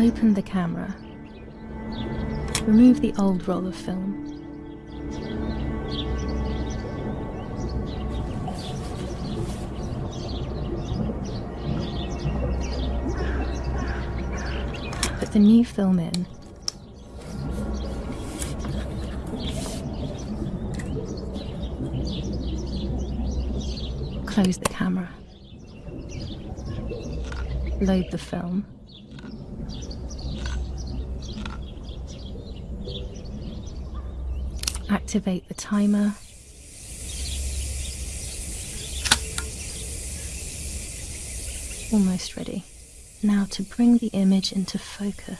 Open the camera. Remove the old roll of film. Put the new film in. Close the camera. Load the film. Activate the timer. Almost ready. Now to bring the image into focus.